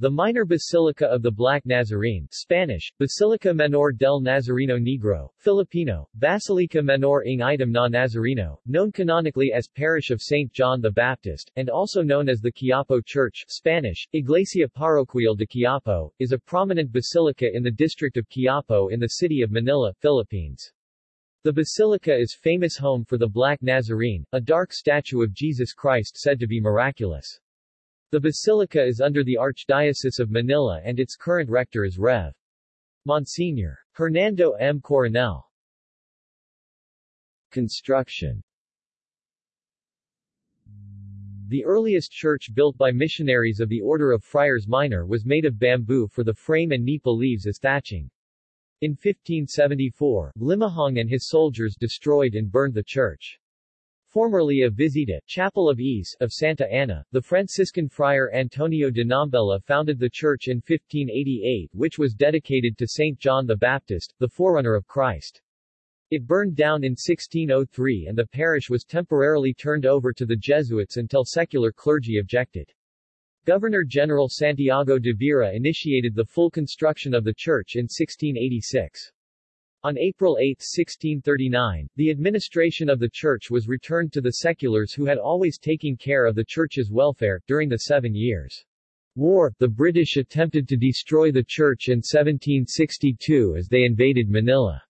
The minor basilica of the Black Nazarene Spanish, Basilica Menor del Nazareno Negro, Filipino, Basilica Menor ng Itim na Nazareno, known canonically as Parish of St. John the Baptist, and also known as the Quiapo Church Spanish, Iglesia Parroquial de Quiapo, is a prominent basilica in the district of Quiapo in the city of Manila, Philippines. The basilica is famous home for the Black Nazarene, a dark statue of Jesus Christ said to be miraculous. The basilica is under the Archdiocese of Manila and its current rector is Rev. Monsignor. Hernando M. Coronel. Construction The earliest church built by missionaries of the Order of Friars Minor was made of bamboo for the frame and nipa leaves as thatching. In 1574, Limahong and his soldiers destroyed and burned the church. Formerly a Visita Chapel of Ease of Santa Ana, the Franciscan friar Antonio de Nombela founded the church in 1588 which was dedicated to St. John the Baptist, the forerunner of Christ. It burned down in 1603 and the parish was temporarily turned over to the Jesuits until secular clergy objected. Governor-General Santiago de Vera initiated the full construction of the church in 1686. On April 8, 1639, the administration of the church was returned to the seculars who had always taken care of the church's welfare. During the Seven Years' War, the British attempted to destroy the church in 1762 as they invaded Manila.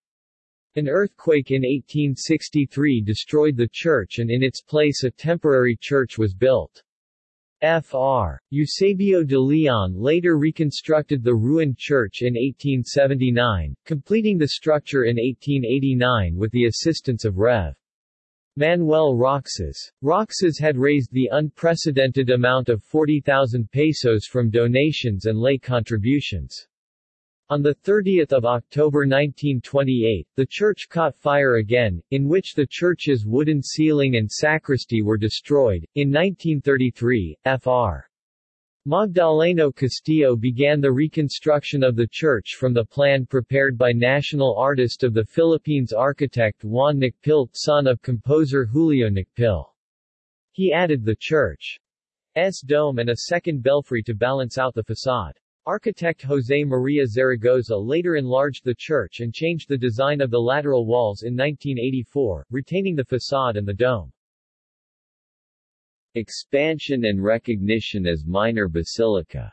An earthquake in 1863 destroyed the church and in its place a temporary church was built. Fr. Eusebio de Leon later reconstructed the ruined church in 1879, completing the structure in 1889 with the assistance of Rev. Manuel Roxas. Roxas had raised the unprecedented amount of 40,000 pesos from donations and lay contributions. On 30 October 1928, the church caught fire again, in which the church's wooden ceiling and sacristy were destroyed. In 1933, Fr. Magdaleno Castillo began the reconstruction of the church from the plan prepared by national artist of the Philippines architect Juan Nakpil, son of composer Julio Nakpil. He added the church's dome and a second belfry to balance out the facade. Architect José María Zaragoza later enlarged the church and changed the design of the lateral walls in 1984, retaining the facade and the dome. Expansion and recognition as minor basilica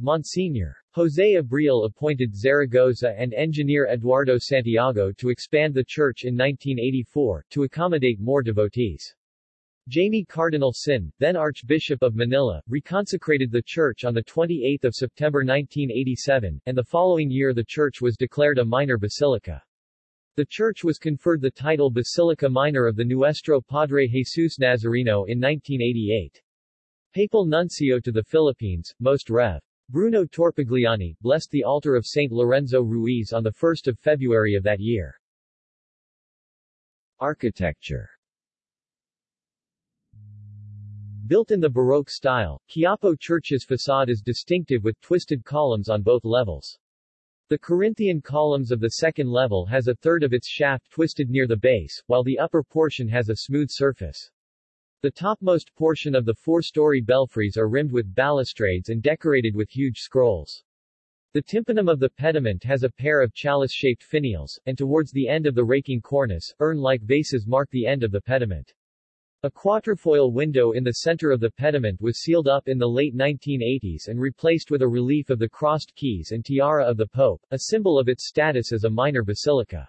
Monsignor. José Abril appointed Zaragoza and engineer Eduardo Santiago to expand the church in 1984, to accommodate more devotees. Jaime Cardinal Sin, then Archbishop of Manila, reconsecrated the church on 28 September 1987, and the following year the church was declared a minor basilica. The church was conferred the title Basilica Minor of the Nuestro Padre Jesus Nazareno in 1988. Papal Nuncio to the Philippines, Most Rev. Bruno Torpigliani, blessed the altar of St. Lorenzo Ruiz on 1 February of that year. Architecture Built in the Baroque style, Quiapo Church's facade is distinctive with twisted columns on both levels. The Corinthian columns of the second level has a third of its shaft twisted near the base, while the upper portion has a smooth surface. The topmost portion of the four-story belfries are rimmed with balustrades and decorated with huge scrolls. The tympanum of the pediment has a pair of chalice-shaped finials, and towards the end of the raking cornice, urn-like vases mark the end of the pediment. A quatrefoil window in the center of the pediment was sealed up in the late 1980s and replaced with a relief of the crossed keys and tiara of the Pope, a symbol of its status as a minor basilica.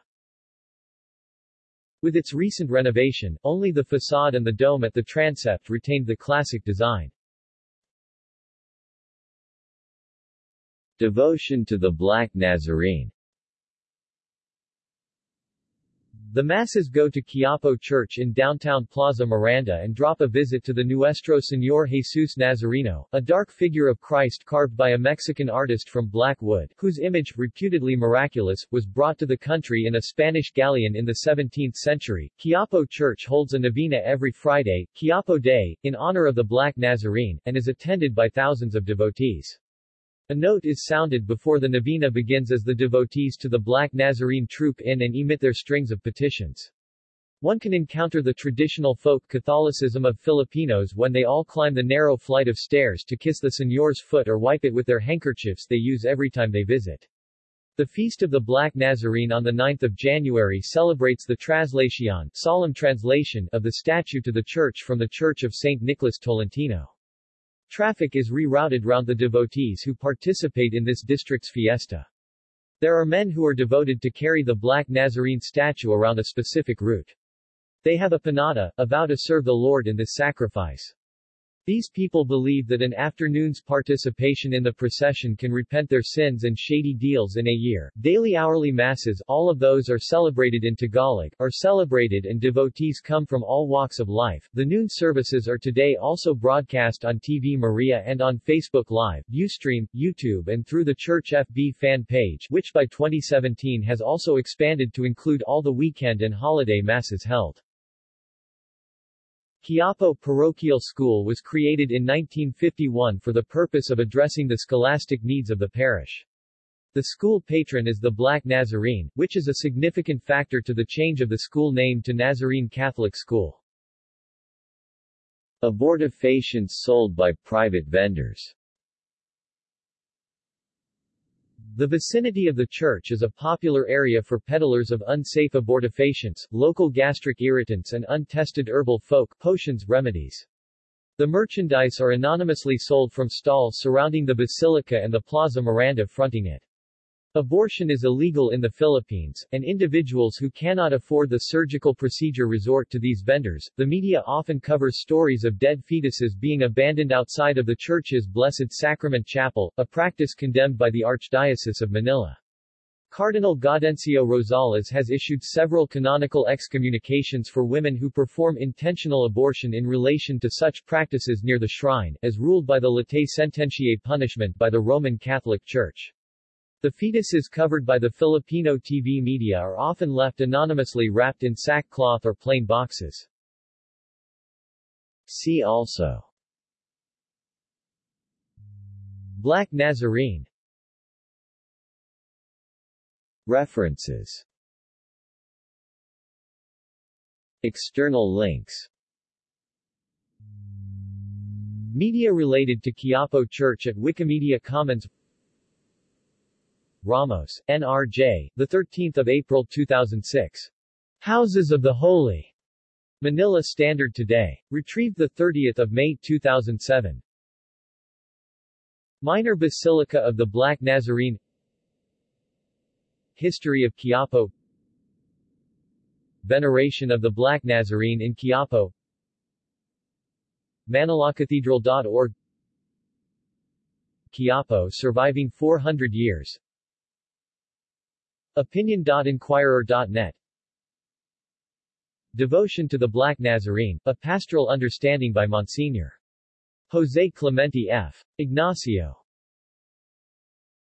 With its recent renovation, only the facade and the dome at the transept retained the classic design. Devotion to the Black Nazarene The masses go to Quiapo Church in downtown Plaza Miranda and drop a visit to the Nuestro Señor Jesus Nazareno, a dark figure of Christ carved by a Mexican artist from black wood, whose image, reputedly miraculous, was brought to the country in a Spanish galleon in the 17th century. Quiapo Church holds a novena every Friday, Quiapo Day, in honor of the Black Nazarene, and is attended by thousands of devotees. A note is sounded before the novena begins as the devotees to the Black Nazarene troop in and emit their strings of petitions. One can encounter the traditional folk Catholicism of Filipinos when they all climb the narrow flight of stairs to kiss the señor's foot or wipe it with their handkerchiefs they use every time they visit. The Feast of the Black Nazarene on 9 January celebrates the Traslación solemn translation of the statue to the church from the Church of St. Nicholas Tolentino. Traffic is rerouted round the devotees who participate in this district's fiesta. There are men who are devoted to carry the Black Nazarene statue around a specific route. They have a panata, a vow to serve the Lord in this sacrifice. These people believe that an afternoon's participation in the procession can repent their sins and shady deals in a year. Daily hourly masses, all of those are celebrated in Tagalog, are celebrated and devotees come from all walks of life. The noon services are today also broadcast on TV Maria and on Facebook Live, Ustream, YouTube and through the Church FB fan page, which by 2017 has also expanded to include all the weekend and holiday masses held. Quiapo Parochial School was created in 1951 for the purpose of addressing the scholastic needs of the parish. The school patron is the Black Nazarene, which is a significant factor to the change of the school name to Nazarene Catholic School. Abortifacients sold by private vendors The vicinity of the church is a popular area for peddlers of unsafe abortifacients, local gastric irritants and untested herbal folk potions remedies. The merchandise are anonymously sold from stalls surrounding the basilica and the Plaza Miranda fronting it. Abortion is illegal in the Philippines, and individuals who cannot afford the surgical procedure resort to these vendors. The media often covers stories of dead fetuses being abandoned outside of the church's Blessed Sacrament Chapel, a practice condemned by the Archdiocese of Manila. Cardinal Gaudencio Rosales has issued several canonical excommunications for women who perform intentional abortion in relation to such practices near the shrine, as ruled by the latae sententiae punishment by the Roman Catholic Church. The fetuses covered by the Filipino TV media are often left anonymously wrapped in sackcloth or plain boxes. See also. Black Nazarene. References. External links. Media related to Quiapo Church at Wikimedia Commons Ramos, N.R.J., 13 April 2006. Houses of the Holy. Manila Standard Today. Retrieved 30 May 2007. Minor Basilica of the Black Nazarene History of Quiapo Veneration of the Black Nazarene in Quiapo ManilaCathedral.org Quiapo surviving 400 years Opinion.Inquirer.net Devotion to the Black Nazarene, a pastoral understanding by Monsignor. Jose Clemente F. Ignacio.